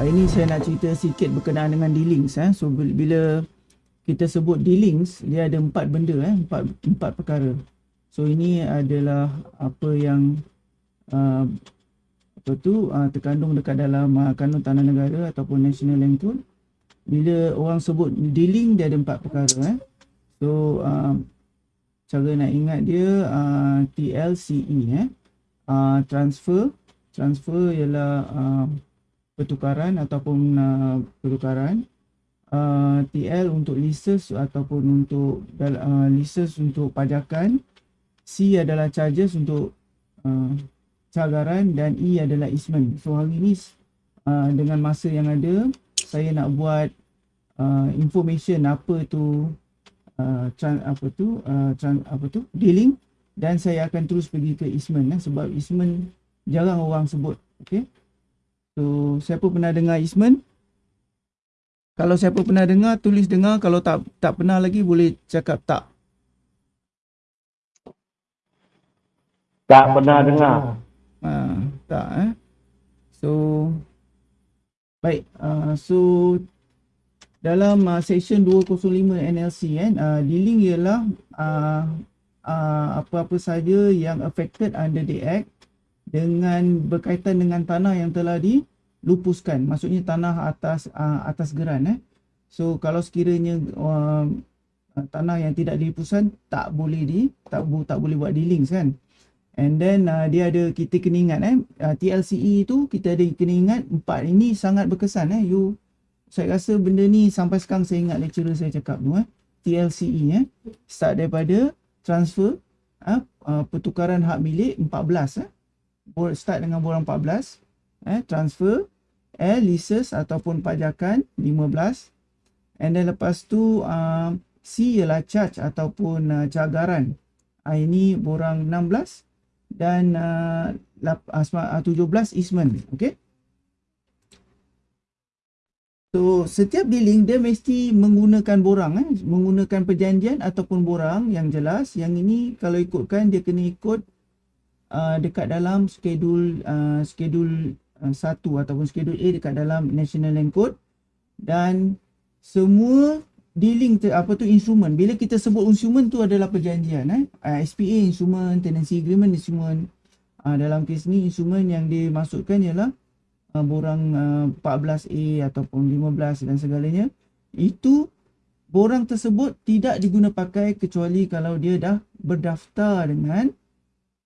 Hari saya nak cerita sikit berkenaan dengan dealings eh. So bila kita sebut dealings, dia ada empat benda eh, empat empat perkara. So ini adalah apa yang uh, apa tu uh, terkandung dekat dalam uh, kanun tanah negara ataupun national land code. Bila orang sebut dealing dia ada empat perkara eh. So uh, cara nak ingat dia uh, TLCE eh. Uh, transfer transfer ialah uh, pertukaran ataupun uh, pertukaran uh, TL untuk leases ataupun untuk uh, leases untuk pajakan C adalah charges untuk uh, cagaran dan E adalah easement. So hari ni uh, dengan masa yang ada saya nak buat uh, information apa tu uh, apa tu uh, apa tu dealing dan saya akan terus pergi ke easement eh, sebab easement jarang orang sebut okay So, siapa pernah dengar Isman? Kalau siapa pernah dengar, tulis dengar. Kalau tak tak pernah lagi, boleh cakap tak. Tak pernah dengar. Ha, tak eh. So, baik. Uh, so, dalam uh, section 205 NLC kan, uh, dealing ialah uh, uh, apa-apa saja yang affected under the act dengan berkaitan dengan tanah yang telah dilupuskan. Maksudnya tanah atas uh, atas geran eh. So kalau sekiranya uh, tanah yang tidak dilupuskan tak boleh di tak tak boleh buat dealings kan. And then uh, dia ada kita kena ingat eh uh, TLCE tu kita ada kena ingat empat ini sangat berkesan eh. You saya rasa benda ni sampai sekarang saya ingat lecturer saya cakap tu eh. TLCE eh. Start daripada transfer uh, uh, pertukaran hak milik 14 eh start dengan borang 14 eh transfer L leases ataupun pajakan 15 and then lepas tu uh, C ialah charge ataupun uh, cagaran uh, ini borang 16 dan uh, 17 easement okey? So setiap dealing dia mesti menggunakan borang eh? Menggunakan perjanjian ataupun borang yang jelas. Yang ini kalau ikutkan dia kena ikut uh, dekat dalam skedul uh, skedul uh, 1 ataupun skedul A dekat dalam National Land Code. Dan semua dealing te, apa tu instrumen bila kita sebut instrumen tu adalah perjanjian eh? Uh, SPA instrumen tenancy agreement instrumen uh, dalam kes ni instrumen yang dimasukkan ialah uh, borang uh, 14A ataupun 15 dan segalanya. Itu borang tersebut tidak diguna pakai kecuali kalau dia dah berdaftar dengan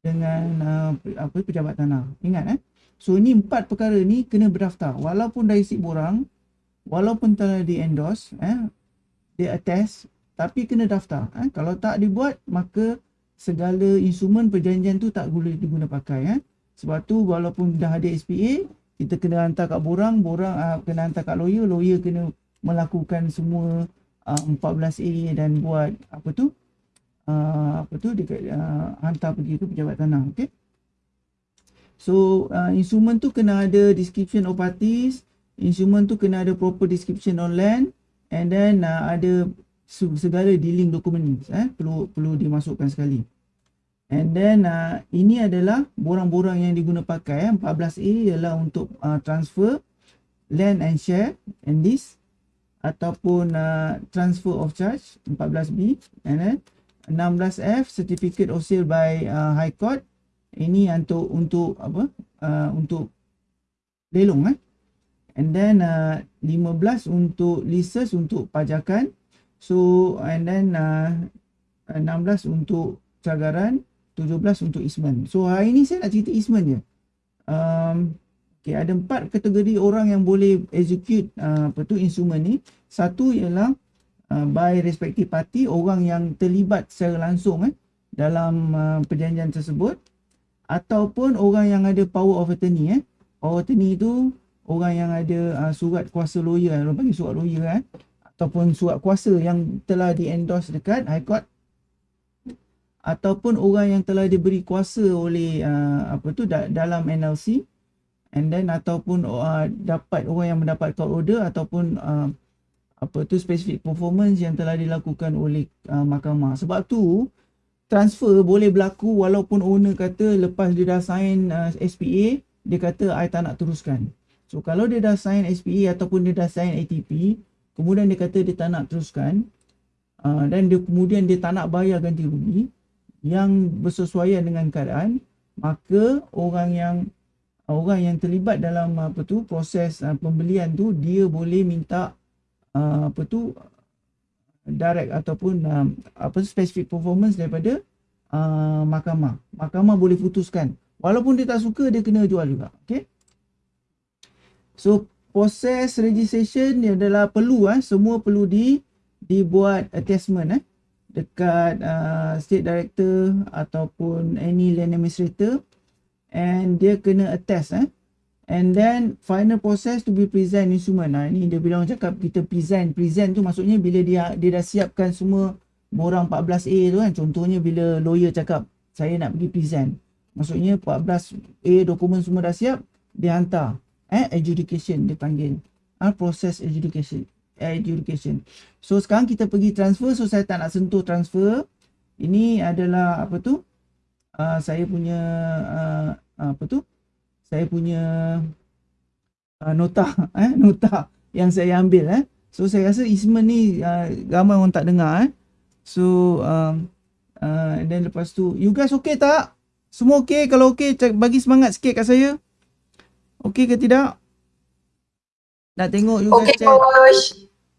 dengan uh, apa pejabat tanah. Ingat eh. So ini empat perkara ni kena berdaftar. Walaupun dah isi borang, walaupun telah di endorse, eh, dia attest, tapi kena daftar. Eh. Kalau tak dibuat, maka segala instrumen perjanjian tu tak boleh diguna pakai. Eh. Sebab tu walaupun dah ada SPA, kita kena hantar kat borang, borang uh, kena hantar kat lawyer, lawyer kena melakukan semua uh, 14A dan buat apa tu, uh, apa tu dia uh, hantar pergi ke pejabat tanah okey? So uh, instrument tu kena ada description of parties instrument tu kena ada proper description on land and then uh, ada segala dealing documents eh perlu perlu dimasukkan sekali. And then uh, ini adalah borang-borang yang diguna pakai eh 14A ialah untuk uh, transfer land and share and this ataupun uh, transfer of charge 14B and then 16F certificate of sale by uh, high court. Ini untuk untuk apa uh, untuk lelong eh. And then uh, 15 untuk leases untuk pajakan. So and then uh, 16 untuk cagaran 17 untuk easement. So hari ni saya nak cerita easement je. Um, okay, ada empat kategori orang yang boleh execute uh, apa tu ni. Satu ialah Uh, by respective party orang yang terlibat secara langsung eh dalam uh, perjanjian tersebut ataupun orang yang ada power of attorney eh. Power attorney itu orang yang ada uh, surat kuasa lawyer orang panggil surat lawyer eh ataupun surat kuasa yang telah di endorse dekat high court ataupun orang yang telah diberi kuasa oleh uh, apa tu da- dalam NLC and then ataupun uh, dapat orang yang mendapat court order ataupun uh, apa tu specific performance yang telah dilakukan oleh uh, mahkamah. Sebab tu transfer boleh berlaku walaupun owner kata lepas dia dah sign uh, SPA dia kata I tak nak teruskan. So kalau dia dah sign SPA ataupun dia dah sign ATP, kemudian dia kata dia tak nak teruskan uh, dan dia kemudian dia tak nak bayar ganti rugi yang bersesuaian dengan keadaan, maka orang yang orang yang terlibat dalam apa tu proses uh, pembelian tu dia boleh minta uh, apa tu direct ataupun um, apa specific performance daripada uh, mahkamah. Mahkamah boleh putuskan walaupun dia tak suka dia kena jual juga. Okay. So proses registration ni adalah perlu eh semua perlu di dibuat attachment eh dekat uh, state director ataupun any land administrator and dia kena attest eh and then final process to be present instrument. Nah ini dia bilang cakap kita present. Present tu maksudnya bila dia dia dah siapkan semua borang 14A tu kan. Contohnya bila lawyer cakap saya nak pergi present. Maksudnya 14A dokumen semua dah siap dia hantar. Eh adjudication dia panggil. Ah process adjudication adjudication. So sekarang kita pergi transfer. So saya tak nak sentuh transfer. Ini adalah apa tu? Uh, saya punya uh, apa tu saya punya uh, nota eh nota yang saya ambil eh. So saya rasa Isman ni uh, ramai orang tak dengar eh. So um, uh, and then lepas tu you guys okay tak? Semua okay? Kalau okay bagi semangat sikit kat saya. Okay ke tidak? Nak tengok you okay, guys chat. Coach.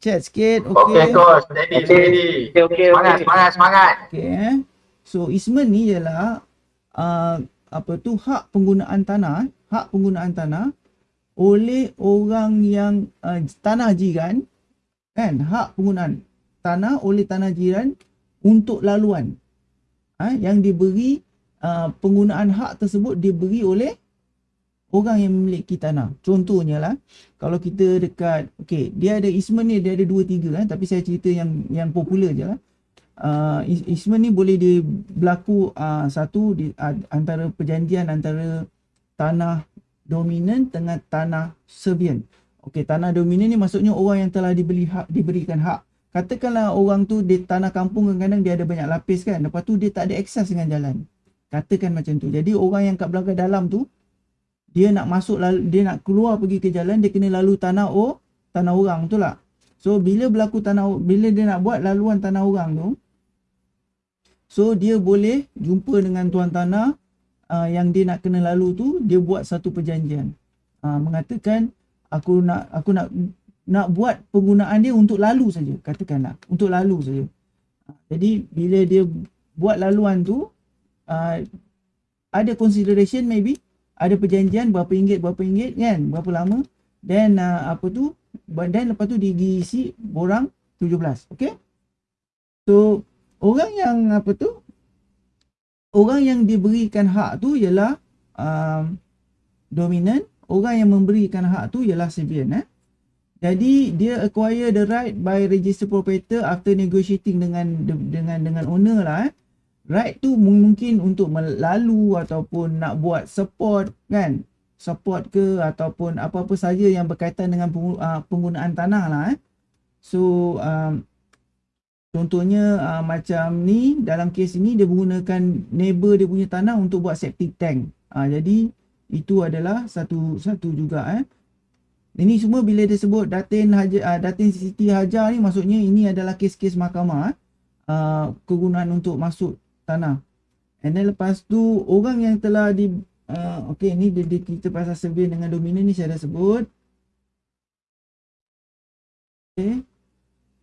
chat sikit okay. Okey coach, steady steady. Okey okey Semangat okey. semangat semangat. Okay, eh. So Isman ni ialah uh, apa tu hak penggunaan tanah, hak penggunaan tanah oleh orang yang uh, tanah jiran kan, hak penggunaan tanah oleh tanah jiran untuk laluan. Ha, yang diberi uh, penggunaan hak tersebut diberi oleh orang yang memiliki tanah. Contohnya lah, kalau kita dekat, okay, dia ada Isman ni, dia ada dua tiga kan, tapi saya cerita yang yang popular je lah uh, Easement ni boleh dia berlaku uh, satu di, uh, antara perjanjian antara tanah dominan dengan tanah servian. Okey, tanah dominan ni maksudnya orang yang telah dibeli hak diberikan hak. Katakanlah orang tu di tanah kampung kadang-kadang dia ada banyak lapis kan. Lepas tu dia tak ada akses dengan jalan. Katakan macam tu. Jadi orang yang kat belakang dalam tu dia nak masuk lalu, dia nak keluar pergi ke jalan dia kena lalu tanah oh tanah orang tu lah. So bila berlaku tanah bila dia nak buat laluan tanah orang tu So dia boleh jumpa dengan tuan tanah uh, yang dia nak kena lalu tu, dia buat satu perjanjian. Uh, mengatakan aku nak aku nak nak buat penggunaan dia untuk lalu saja, katakanlah, untuk lalu saja. Uh, jadi bila dia buat laluan tu uh, ada consideration maybe, ada perjanjian berapa ringgit berapa ringgit kan, berapa lama dan uh, apa tu dan lepas tu diisi borang 17, okey? So orang yang apa tu orang yang diberikan hak tu ialah um, dominant. Orang yang memberikan hak tu ialah civilian eh. Jadi dia acquire the right by register proprietor after negotiating dengan dengan dengan owner lah eh. Right tu mungkin untuk melalu ataupun nak buat support kan? Support ke ataupun apa-apa saja yang berkaitan dengan uh, penggunaan tanah lah eh. So um, Contohnya uh, macam ni dalam kes ini dia menggunakan neighbor dia punya tanah untuk buat septic tank. Uh, jadi itu adalah satu satu juga eh. Ini semua bila dia sebut Datin Haja uh, Datin Siti Hajar ni maksudnya ini adalah kes-kes mahkamah eh. Kegunaan untuk masuk tanah. And then lepas tu orang yang telah di uh, okey ni dia, kita pasal survey dengan dominan ni saya dah sebut. Okay.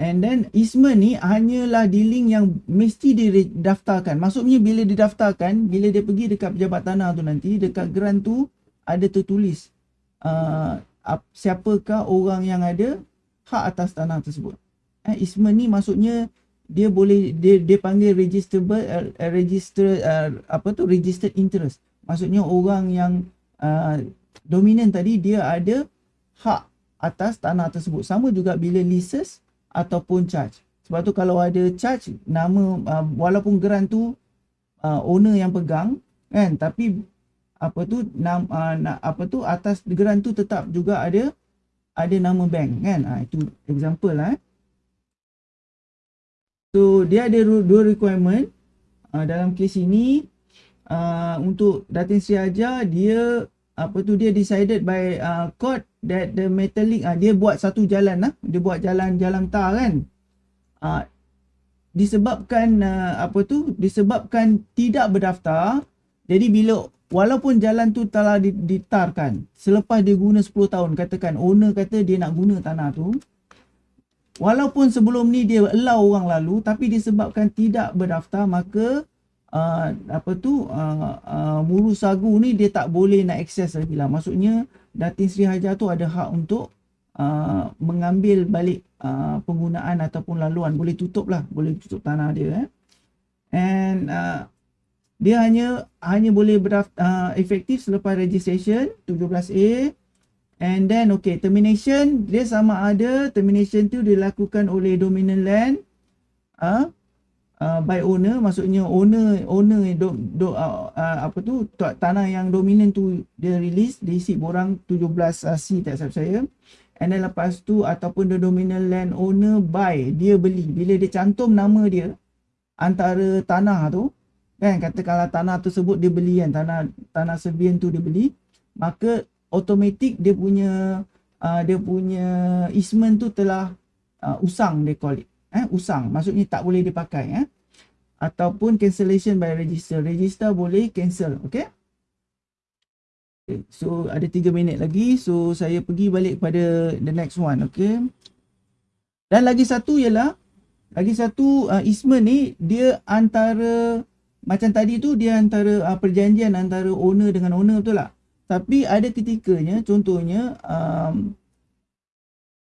And then easement ni hanyalah dealing yang mesti didaftarkan. Maksudnya bila didaftarkan, bila dia pergi dekat pejabat tanah tu nanti, dekat grant tu ada tertulis uh, siapakah orang yang ada hak atas tanah tersebut. Eh, easement ni maksudnya dia boleh dia dia panggil registerable uh, register uh, apa tu registered interest. Maksudnya orang yang uh, dominan tadi dia ada hak atas tanah tersebut. Sama juga bila leases ataupun charge. Sebab tu kalau ada charge nama uh, walaupun geran tu uh, owner yang pegang kan tapi apa tu nam uh, na, apa tu atas geran tu tetap juga ada ada nama bank kan. Uh, itu example lah. Eh. So dia ada dua requirement uh, dalam kes ini uh, untuk Datin Sri dia apa tu dia decided by uh, court that the metallic ah dia buat satu jalan lah dia buat jalan jalan tar kan? Ah disebabkan uh, apa tu? Disebabkan tidak berdaftar jadi bila walaupun jalan tu telah ditarkan selepas dia guna 10 tahun katakan owner kata dia nak guna tanah tu walaupun sebelum ni dia allow orang lalu tapi disebabkan tidak berdaftar maka uh, apa tu? Uh, uh, Muru Sagu ni dia tak boleh nak akses lagi lah. Maksudnya Datin Sri Hajar tu ada hak untuk uh, mengambil balik uh, penggunaan ataupun laluan boleh tutup lah boleh tutup tanah dia eh. and uh, dia hanya hanya boleh berdaftar uh, efektif selepas registration 17A and then okay termination dia sama ada termination tu dilakukan oleh dominant land uh, uh, by owner maksudnya owner owner do, do, uh, uh, apa tu tanah yang dominan tu dia release diisi borang 17 uh, C tak salah saya. And then lepas tu ataupun the dominant land owner buy dia beli. Bila dia cantum nama dia antara tanah tu kan katakanlah tanah tersebut dia beli kan tanah tanah Serbian tu dia beli maka automatik dia punya uh, dia punya easement tu telah uh, usang dia call it eh usang. Maksudnya tak boleh dipakai eh. Ataupun cancellation by register. Register boleh cancel okey? Okay. so ada 3 minit lagi. So saya pergi balik pada the next one okey? Dan lagi satu ialah lagi satu uh, easement ni dia antara macam tadi tu dia antara uh, perjanjian antara owner dengan owner betul tak? Tapi ada ketikanya contohnya um,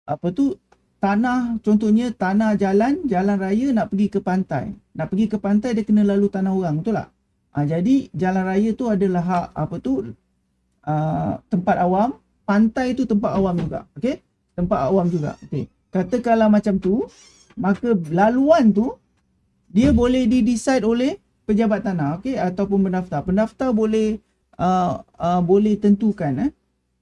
apa tu tanah contohnya tanah jalan jalan raya nak pergi ke pantai. Nak pergi ke pantai dia kena lalu tanah orang betul tak? Uh, jadi jalan raya tu adalah hak apa tu uh, tempat awam, pantai tu tempat awam juga. Okey? Tempat awam juga. Okey. Katakanlah macam tu, maka laluan tu dia boleh di-decide oleh pejabat tanah okey ataupun pendaftar pendaftar boleh uh, uh, boleh tentukan eh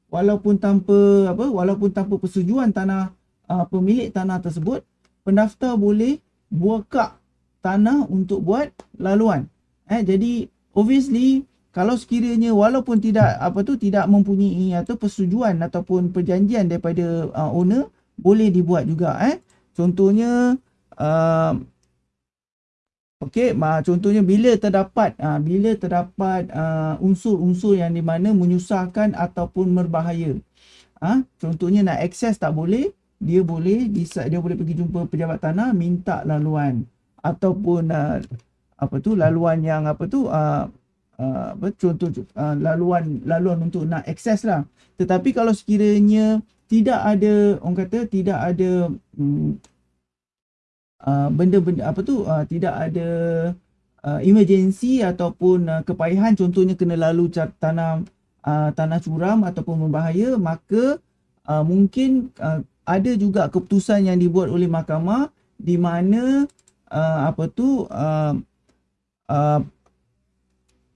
walaupun tanpa apa walaupun tanpa persetujuan tanah uh, pemilik tanah tersebut pendaftar boleh buka tanah untuk buat laluan eh jadi obviously kalau sekiranya walaupun tidak apa tu tidak mempunyai atau persetujuan ataupun perjanjian daripada uh, owner boleh dibuat juga eh contohnya uh, Okey, contohnya bila terdapat uh, bila terdapat uh, unsur-unsur yang di mana menyusahkan ataupun berbahaya. Ah, uh, contohnya nak akses tak boleh, dia boleh bisa dia boleh pergi jumpa pejabat tanah minta laluan ataupun uh, apa tu laluan yang apa tu uh, uh, apa contoh uh, laluan laluan untuk nak akses lah. Tetapi kalau sekiranya tidak ada orang kata tidak ada um, Uh, benda-benda apa tu uh, tidak ada uh, emergency ataupun uh, kepayahan contohnya kena lalu tanah uh, tanah curam ataupun berbahaya maka uh, mungkin uh, ada juga keputusan yang dibuat oleh mahkamah di mana uh, apa tu uh, uh,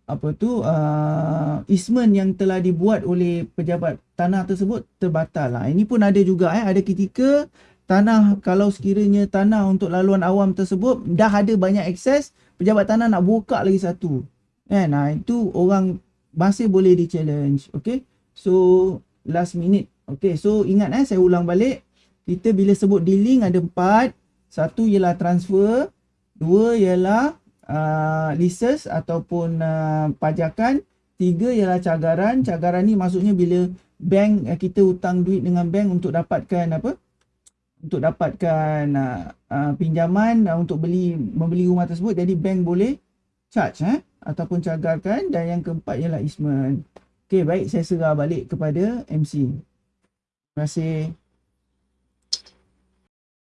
apa tu uh, easement yang telah dibuat oleh pejabat tanah tersebut terbatal lah. Ini pun ada juga eh. Ada ketika tanah kalau sekiranya tanah untuk laluan awam tersebut dah ada banyak akses pejabat tanah nak buka lagi satu. Kan nah itu orang masih boleh di challenge okey? So last minute okey so ingat eh saya ulang balik. Kita bila sebut dealing ada empat. Satu ialah transfer dua ialah uh, leases ataupun uh, pajakan tiga ialah cagaran. Cagaran ni maksudnya bila bank uh, kita hutang duit dengan bank untuk dapatkan apa? Untuk dapatkan uh, uh, pinjaman uh, untuk beli membeli rumah tersebut. Jadi bank boleh charge eh ataupun cagarkan. Dan yang keempat ialah easement. Okey baik. Saya serah balik kepada MC. Terima kasih.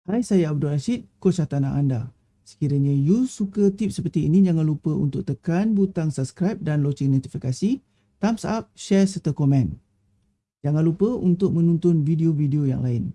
Hai saya Abdul Rashid, coach tanah anda. Sekiranya you suka tips seperti ini jangan lupa untuk tekan butang subscribe dan loceng notifikasi, thumbs up, share serta komen. Jangan lupa untuk menonton video-video yang lain.